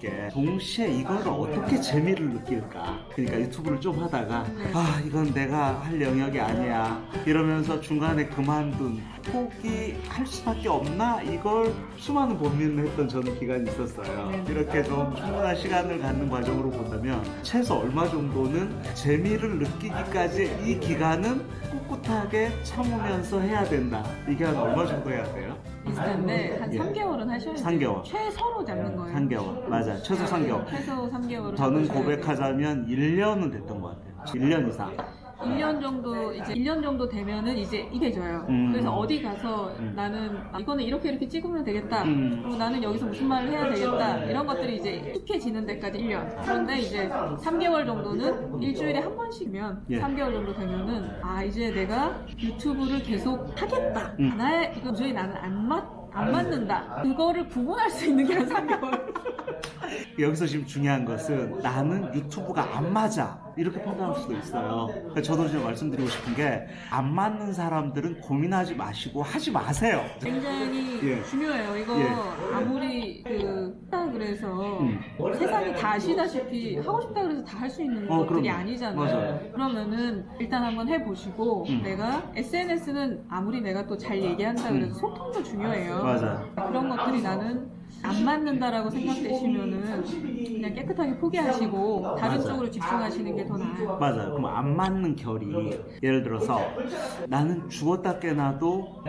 함께 동시에 이거를 어떻게 재미를 느낄까? 그러니까 유튜브를 좀 하다가 아 이건 내가 할 영역이 아니야. 이러면서 중간에 그만둔 포기 할 수밖에 없나? 이걸 수많은 고민을 했던 저는 기간이 있었어요. 이렇게 좀 충분한 시간을 갖는 과정으로 본다면 최소 얼마 정도는 재미를 느끼기까지 이 기간은 꿋꿋하게 참으면서 해야 된다 이게 한 얼마 정도 해야 돼요? 비슷한데 한 예. 3개월은 하셔야 돼요. 3개월. 최소로 잡는 거예요. 3개월 맞아요 최소 3개월 최소 3개월을 저는 고백하자면 1년은 됐던 것 같아요 1년 이상 1년 정도 이제 1년 정도 되면은 이제 익혀져요. 음. 그래서 어디 가서 음. 나는 아, 이거는 이렇게 이렇게 찍으면 되겠다. 음. 그리고 나는 여기서 무슨 말을 해야 되겠다. 이런 것들이 이제 익숙해지는 데까지 1년. 그런데 이제 3개월 정도는 일주일에 한 번씩이면 예. 3개월 정도 되면은 아 이제 내가 유튜브를 계속 하겠다. 음. 나의 이거 도저히 나는 안 맞. 안 맞는다. 그거를 구분할 수 있는 게 한 3개월. 여기서 지금 중요한 것은 나는 유튜브가 안 맞아 이렇게 판단할 수도 있어요 저도 지금 말씀드리고 싶은 게 안 맞는 사람들은 고민하지 마시고 하지 마세요 굉장히 예. 중요해요. 이거 예. 아무리 그 그래서 음. 세상이 다 아시다시피 하고 싶다 그래서 다 할 수 있는 어, 것들이 그럼요. 아니잖아요. 맞아요. 그러면은 일단 한번 해보시고 음. 내가 SNS는 아무리 내가 또 잘 얘기한다 그래도 소통도 중요해요. 맞아요 그런 것들이 나는 안 맞는다라고 생각되시면은 그냥 깨끗하게 포기하시고 다른 맞아요. 쪽으로 집중하시는 게더 나아요. 맞아요. 그럼 안 맞는 결이 예를 들어서 나는 죽었다 깨나도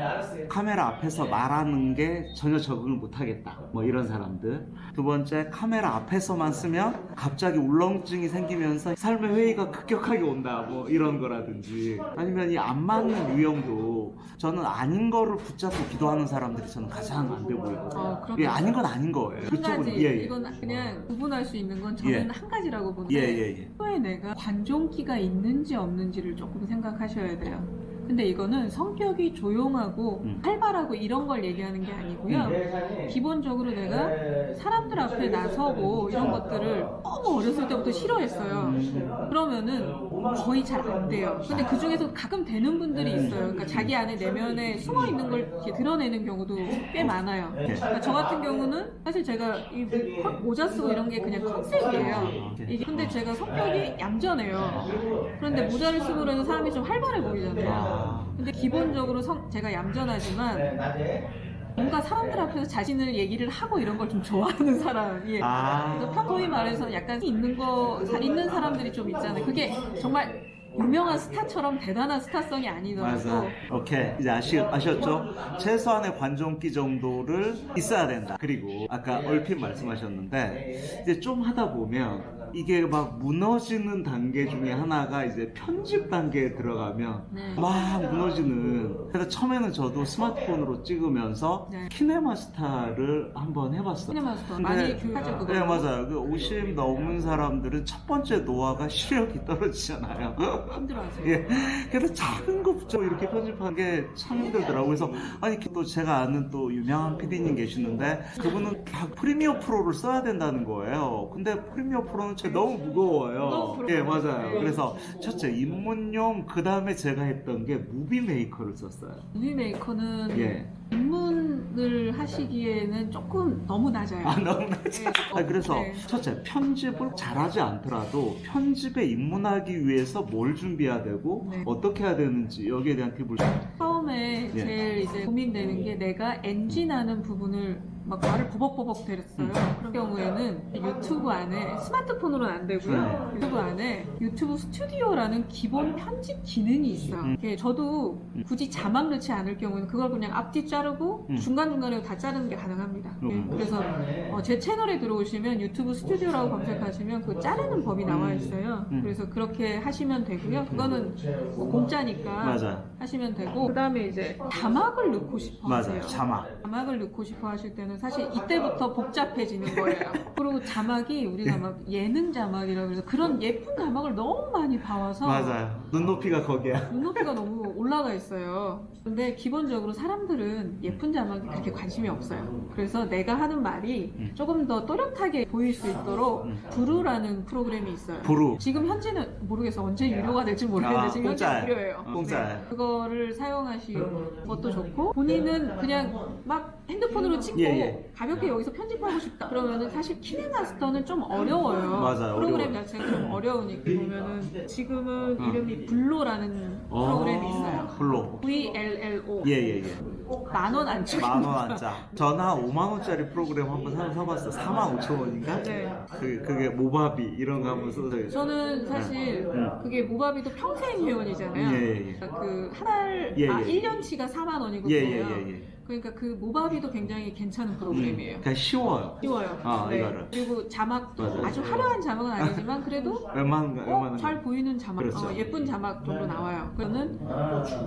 카메라 앞에서 말하는 게 전혀 적응을 못하겠다. 뭐 이런 사람들. 두 번째 카메라 앞에서만 쓰면 갑자기 울렁증이 생기면서 삶의 회의가 급격하게 온다. 뭐 이런 거라든지. 아니면 이 안 맞는 유형도 저는 아닌 거를 붙잡고 기도하는 사람들이 저는 가장 안 돼 보여요 어, 그럼 예, 아닌 건 아닌 거예요 한 가지 예, 예. 이건 그냥 구분할 수 있는 건 저는 예. 한 가지라고 보는데 예, 예, 예. 평소에 내가 관종기가 있는지 없는지를 조금 생각하셔야 돼요. 근데 이거는 성격이 조용하고 음. 활발하고 이런 걸 얘기하는 게 아니고요. 기본적으로 내가 사람들 앞에 나서고 이런 것들을 너무 어렸을 때부터 싫어했어요. 음. 그러면은 거의 잘 안 돼요. 근데 그 중에서 가끔 되는 분들이 있어요. 그러니까 자기 안에 내면에 숨어 있는 걸 이렇게 드러내는 경우도 꽤 많아요. 그러니까 저 같은 경우는 사실 제가 이 모- 모자 쓰고 이런 게 그냥 컨셉이에요. 이게 근데 제가 성격이 얌전해요. 그런데 모자를 쓰고 그러는 사람이 좀 활발해 보이잖아요. 아. 근데 기본적으로 성- 제가 얌전하지만 뭔가 사람들 앞에서 자신을 얘기를 하고 이런 걸 좀 좋아하는 사람이에요. 아. 그래서 평소에 말해서 약간 있는 거, 잘 있는 사람들이 좀 있잖아요. 그게 정말 유명한 스타처럼 대단한 스타성이 아니더라도 맞아. 오케이. 이제 아시, 아셨죠? 최소한의 관종기 정도를 있어야 된다. 그리고 아까 얼핏 말씀하셨는데 이제 좀 하다 보면 이게 막 무너지는 단계 중에 하나가 이제 편집 단계에 들어가면 네. 막 무너지는. 그래서 처음에는 저도 스마트폰으로 찍으면서 네. 키네마스타를 한번 해봤어요. 근데- 많이 교육하죠 그거. 네 맞아요. 그 50 넘은 사람들은 첫 번째 노화가 시력이 떨어지잖아요. 힘들어하세요. 예. 그래서 작은 것부터 이렇게 편집하는 게 참 힘들더라고요. 그래서 아니 또 제가 아는 또 유명한 PD님 계시는데 그분은 다 프리미어 프로를 써야 된다는 거예요. 근데 프리미어 프로는 너무 무거워요. 프로그램. 예, 맞아요. 그래서 첫째 입문용 그 다음에 제가 했던 게 무비 메이커를 썼어요. 무비 메이커는 예. 입문 을 하시기에는 조금 너무 낮아요. 아 너무 네, 아, 그래서 네. 첫째 편집을 잘하지 않더라도 편집에 입문하기 위해서 뭘 준비해야 되고 네. 어떻게 해야 되는지 여기에 대한 팁을 처음에 예. 제일 이제 고민되는 게 내가 엔진하는 부분을 막 말을 버벅버벅 대렸어요. 음. 그런 경우에는 유튜브 안에 스마트폰으로는 안 되고요. 네. 유튜브 안에 유튜브 스튜디오라는 기본 편집 기능이 있어요. 음. 저도 음. 굳이 자막 넣지 않을 경우에는 그걸 그냥 앞뒤 자르고 음. 중간중간에 다 자르는 게 가능합니다. 예, 음. 그래서 어, 제 채널에 들어오시면 유튜브 스튜디오라고 검색하시면 그 자르는 법이 나와 있어요. 음. 그래서 그렇게 하시면 되고요. 그거는 뭐 공짜니까 맞아요. 하시면 되고 그 다음에 이제 자막을 넣고 싶어 맞아요. 하세요. 자막. 자막을 넣고 싶어 하실 때는 사실 이때부터 복잡해지는 거예요. 그리고 자막이 우리가 예. 막 예능 자막이라고 해서 그런 예쁜 자막을 너무 많이 봐와서 맞아요. 눈높이가 거기야. 눈높이가 너무 올라가 있어요. 근데 기본적으로 사람들은 예쁜 자막 이 그렇게 관심이 없어요. 그래서 내가 하는 말이 음. 조금 더 또렷하게 보일 수 있도록 음. 브루라는 프로그램이 있어요. 부루. 지금 현재는 모르겠어 언제 유료가 될지 모르겠는데 아, 지금 현재. 무료예요. 공짜예요. 네. 그거를 하시는 것도 좋고 본인은 그냥 막 핸드폰으로 찍고 예, 예. 가볍게 여기서 편집하고 싶다 그러면은 사실 키네마스터는 좀 어려워요. 맞아요, 프로그램. 자체가 좀 어려우니까 보면은 지금은 어. 이름이 블로라는 프로그램이 있어요. 블로. VLLO 예예예. 만원 안쪽 만원 한짜. 저는 한 5만 원짜리 프로그램 한번 사, 사봤어. 4만 5천 원인가? 네. 그 그게 모바비 이런 거 한번 써서. 저는 사실 음. 그게 모바비도 평생 회원이잖아요. 예, 예, 예. 그 한 달 예, 아, 예. 1년치가 4만 원이거든요. 예예예 예. 그러니까 그 모바비도 굉장히 괜찮은 프로그램이에요. 그냥 쉬워요. 쉬워요. 아, 네. 이거를. 그리고 자막도 맞아요. 아주 화려한 자막은 아니지만 그래도 웬만한 거 어, 웬만한 잘 거. 보이는 자막, 그렇죠. 어, 예쁜 자막 정도 나와요. 그거는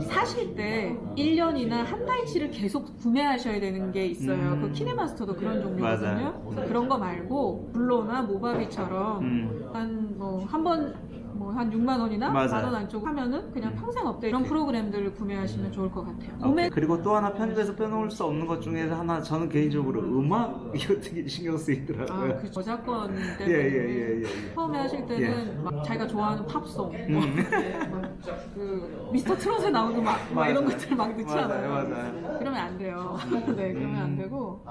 사실 때 1년이나 한 달치를 계속 구매하셔야 되는 게 있어요. 음. 그 키네마스터도 그런 종류거든요. 맞아요. 그래서 그런 거 말고 블로나 모바비처럼 음. 한뭐한번 뭐 한 6만 원이나. 만 원 안쪽 하면은 그냥 음. 평생 업데이트 이런 프로그램들을 구매하시면 좋을 것 같아요. 오케이. 구매 그리고 또 하나 편집에서 빼놓을 수 없는 것 중에 하나 저는 개인적으로 음악 이거 되게 신경 쓰이더라고요. 아, 그 저작권 때문에 예 예예 예, 예. 처음에 하실 때는 막 자기가 좋아하는 팝송, 음. 막그 미스터 트롯에 나오는 막, 막 이런 맞아요. 것들 막 넣잖아요. 맞아요, 맞아요. 그러면 안 돼요. 네, 그러면 안 되고.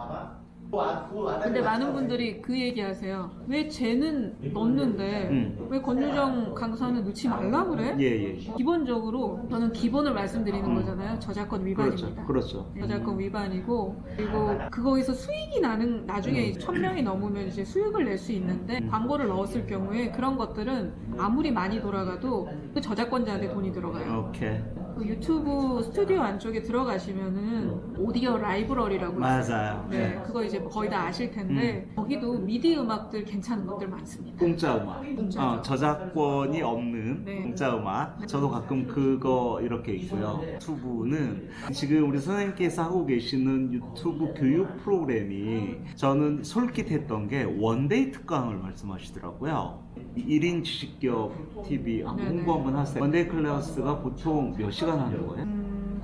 근데 근데 많은 분들이 그 얘기하세요. 왜 쟤는 넣는데 음. 왜 권유정 강사는 넣지 말라 그래? 예 예. 기본적으로 저는 기본을 말씀드리는 음. 거잖아요. 저작권 그렇죠. 위반입니다. 그렇죠. 네, 저작권 위반이고 그리고 그거에서 수익이 나는 나중에 천 명이 넘으면 이제 수익을 낼 수 있는데 음. 광고를 넣었을 경우에 그런 것들은 아무리 많이 돌아가도 그 저작권자한테 돈이 들어가요. 오케이. 그 유튜브 스튜디오 안쪽에 들어가시면은 오디오 라이브러리라고. 맞아요. 네, 네. 그거 이제 거의 다 아실 텐데 거기도 미디 음악들 괜찮은 것들 많습니다. 공짜 음악. 어, 저작권이 없는 네. 공짜 음악. 저도 가끔 그거 이렇게 있고요. 유튜브는 지금 우리 선생님께서 하고 계시는 유튜브 교육 프로그램이 저는 솔깃했던 게 one day 특강을 말씀하시더라고요. 1인 지식기업 TV 한번 네네. 홍보 한번 하세요. one day class가 보통 몇 시간 하는 거예요?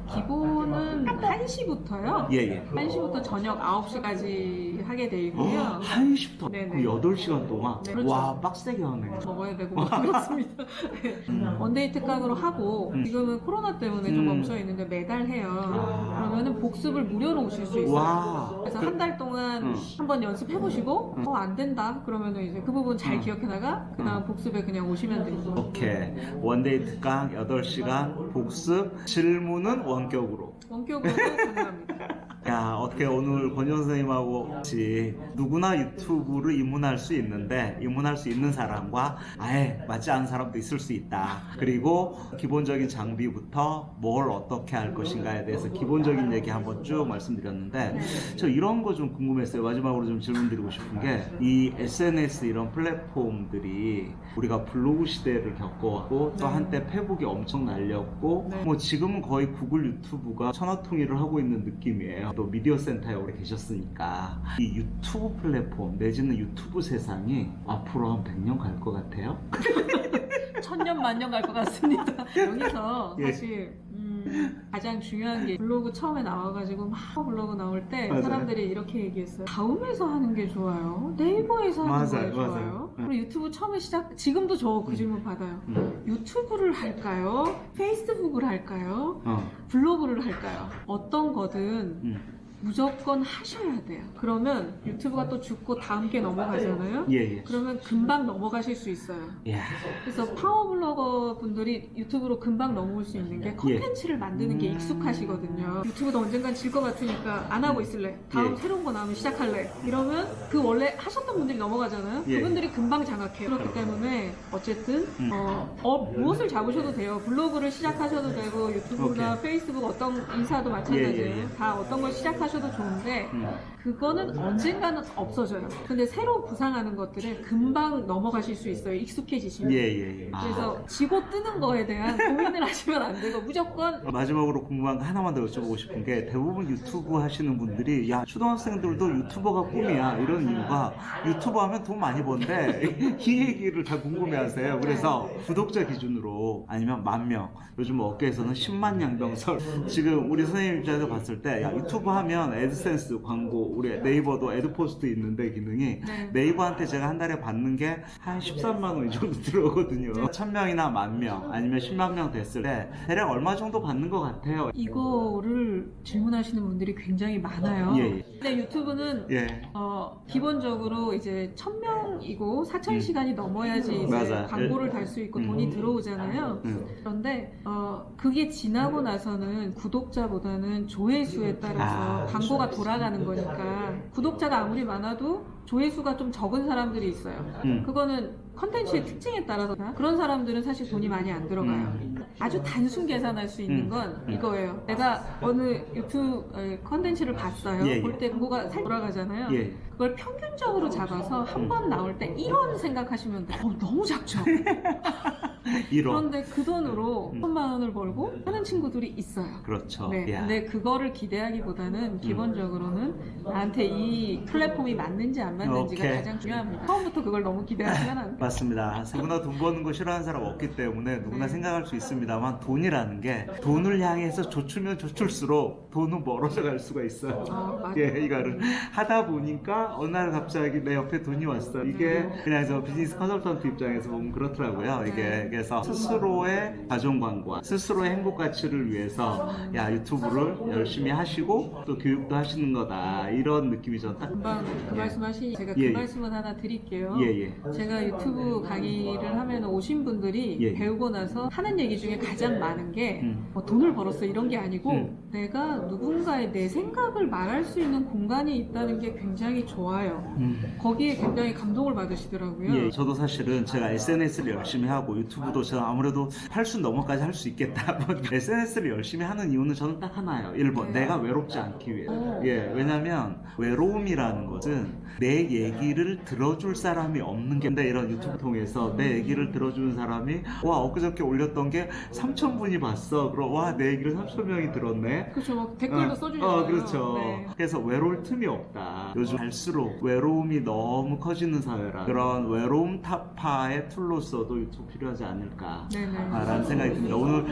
음, 기본은 1시부터요. 예, 예. 1시부터 저녁 9시까지 하게 돼 있고요. 1시부터 네네. 8시간 동안? 네, 그렇죠. 와, 빡세게 하네. 먹어야 되고 막 그렇습니다. 네. one day 특강으로 하고 음. 지금은 코로나 때문에 좀 음. 멈춰 있는데 매달 해요. 아. 그러면은 복습을 무료로 오실 수 있어요. 와. 그래서 그- 한달 동안 음. 한번 연습해 보시고 음. 어안 된다 그러면은 이제 그 부분 잘 음. 기억해다가 그다음 복습에 그냥 오시면 됩니다. 오케이. one day 특강 8시간 복습 질문은 원 격으로. 원격으로 가능합니다. 야, 어떻게 오늘 권현 선생님하고 같이 누구나 유튜브를 입문할 수 있는데 입문할 수 있는 사람과 아예 맞지 않은 사람도 있을 수 있다. 그리고 기본적인 장비부터 뭘 어떻게 할 것인가에 대해서 기본적인 얘기 한번 쭉 말씀드렸는데 저 이런 거 좀 궁금했어요. 마지막으로 좀 질문 드리고 싶은 게 이 SNS 이런 플랫폼들이 우리가 블로그 시대를 겪어왔고 또 네. 한때 페북이 엄청 날렸고 네. 뭐 지금은 거의 구글 유튜브가 천하통일을 하고 있는 느낌이에요. 또 미디어 센터에 오래 계셨으니까 이 유튜브 플랫폼 내지는 유튜브 세상이 앞으로 한 100년 갈 것 같아요. 천년 만년 갈 것 같습니다. 여기서 예. 사실 음, 가장 중요한 게 블로그 처음에 나와가지고 막 블로그 나올 때 맞아요. 사람들이 이렇게 얘기했어요. 다음에서 하는 게 좋아요. 네이버에서 하는 맞아요, 게 맞아요. 좋아요. 네. 그리고 유튜브 처음에 시작 지금도 저그 음. 질문 받아요. 음. 유튜브를 할까요? 페이스북을 할까요? 어. 블로그를 할까요? 어떤 거든 음. 무조건 하셔야 돼요. 그러면 유튜브가 또 죽고 다음 게 넘어가잖아요. 예, 예. 그러면 금방 넘어가실 수 있어요. 야. 그래서 파워블로거 분들이 유튜브로 금방 넘어올 수 있는 게 컨텐츠를 만드는 게 예. 음. 익숙하시거든요. 유튜브도 언젠간 질 것 같으니까 안 하고 있을래. 다음 예. 새로운 거 나오면 시작할래. 이러면 그 원래 하셨던 분들이 넘어가잖아요. 예. 그분들이 금방 장악해요. 그렇기 때문에 어쨌든 음. 어, 어, 무엇을 잡으셔도 돼요. 블로그를 시작하셔도 되고 유튜브나 오케이. 페이스북 어떤 인스타도 마찬가지예요. 예, 예, 예. 다 어떤 걸 시작하셔도 좋은데 음. 그거는 언젠가는 없어져요. 근데 새로 구상하는 것들은 금방 넘어가실 수 있어요. 익숙해지시면. 예, 예, 예. 그래서 지고 뜨는 거에 대한 고민을 하시면 안 되고 무조건 마지막으로 궁금한 거 하나만 더 여쭤보고 싶은 게 대부분 유튜브 하시는 분들이 야 초등학생들도 유튜버가 꿈이야 이런 이유가 유튜버 하면 돈 많이 번대 이 얘기를 다 궁금해하세요 그래서 구독자 기준으로 아니면 만 명 요즘 업계에서는 10만 양병설 지금 우리 선생님 입장에서 봤을 때 야 유튜브 하면 보면 애드센스 광고 우리 네이버도 애드포스트 있는데 기능이 네. 네이버한테 제가 한 달에 받는 게 한 13만 원 이 정도 들어오거든요. 1000명이나 만명 아니면 10만 명 됐을 때 대략 얼마 정도 받는 것 같아요. 이거를 질문하시는 분들이 굉장히 많아요. 예, 예. 근데 유튜브는 예. 어, 기본적으로 이제 1000명이고 4000시간이 넘어야지 이제 음. 맞아. 광고를 달 수 있고 음. 돈이 들어오잖아요. 음. 그런데 어, 그게 지나고 나서는 구독자보다는 조회수에 따라서 아, 광고가 돌아가는 거니까 구독자가 아무리 많아도 조회수가 좀 적은 사람들이 있어요. 음. 그거는 컨텐츠의 특징에 따라서 그런 사람들은 사실 돈이 많이 안 들어가요. 아주 단순 계산할 수 있는 음. 건 음. 이거예요. 내가 어느 유튜브 어, 컨텐츠를 봤어요. 예, 예. 볼때 광고가 살 돌아가잖아요. 예. 그걸 평균적으로 잡아서 한 음. 번 나올 때 1원 생각하시면 돼요. 어, 너무 작죠? 1원. 그런데 그 돈으로 음. 천만 원을 벌고 하는 친구들이 있어요. 그렇죠. 네, 야. 음. 근데 그거를 기대하기보다는 기본적으로는 나한테 이 플랫폼이 맞는지 안 맞는지가 오케이. 가장 중요합니다. 처음부터 그걸 너무 기대하시면 안 돼요. 맞습니다. 누구나 돈 버는 거 싫어하는 사람 없기 때문에 누구나 네. 생각할 수 있습니다만 돈이라는 게 돈을 향해서 조추면 조출수록 돈은 멀어져 갈 수가 있어요. 아. 예, 이거를 하다 보니까 어느 날 갑자기 내 옆에 돈이 왔어. 이게 그냥 저 비즈니스 컨설턴트 입장에서 보면 그렇더라고요. 이게 네. 그래서 스스로의 광고와 스스로의 행복 가치를 위해서 야 유튜브를 열심히 하시고 또 교육도 하시는 거다 이런 느낌이 전 딱. 금방 그 예. 말씀하신 제가 예, 그 예. 말씀은 하나 드릴게요. 예, 예. 제가 유튜브 강의를 하면 오신 분들이 예, 예. 배우고 나서 하는 얘기 중에 가장 많은 게 음. 뭐 돈을 벌었어 이런 게 아니고 음. 내가 누군가의 내 생각을 말할 수 있는 공간이 있다는 게 굉장히 좋아요. 음. 거기에 굉장히 감동을 받으시더라고요. 예, 저도 사실은 제가 SNS를 열심히 하고 유튜브 도 제가 아무래도 8수 넘어까지 할 수 있겠다. SNS를 열심히 하는 이유는 저는 딱 하나예요. 1번, 네. 내가 외롭지 않기 위해. 오. 예, 왜냐면 외로움이라는 것은 내 얘기를 들어줄 사람이 없는 게 근데 이런 유튜브 통해서 내 얘기를 들어주는 사람이 와, 엊그저께 올렸던 게 3,000분이 봤어. 그럼 와, 내 얘기를 3,000명이 들었네. 그렇죠. 막 댓글도 어, 써주잖아요. 어, 그렇죠. 네. 그래서 외로울 틈이 없다. 요즘 갈수록 외로움이 너무 커지는 사회라 그런 외로움 타파의 tool로서도 유튜브 필요하지 않 을까. 네네. 라는 생각이 듭니다. 오늘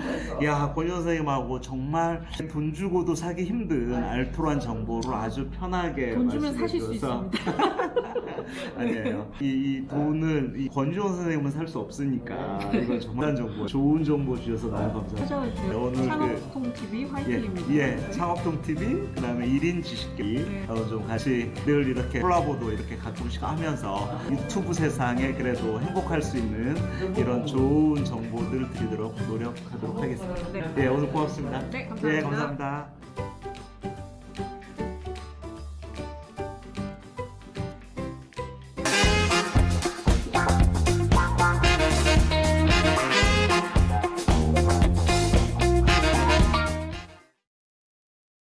야 권희 선생님하고 정말 돈 주고도 사기 힘든 알토란 정보를 아주 편하게 돈 주면 사실 수 있습니다. 아니에요. 이, 이 돈을 이 권지원 선생님은 살 수 없으니까 이건 정말 정보, 좋은 정보 주셔서 너무 감사합니다. 주세요. 오늘 그 창업통 TV 예, 화이팅입니다. 예, 창업통 TV, 그다음에 1인 지식기, 네. 어, 좀 같이 늘 이렇게 콜라보도 이렇게 가끔씩 하면서 유튜브 세상에 그래도 행복할 수 있는 이런 좋은 정보들 드리도록 노력하도록 하겠습니다. 네. 예, 오늘 고맙습니다. 네, 감사합니다. 예, 감사합니다.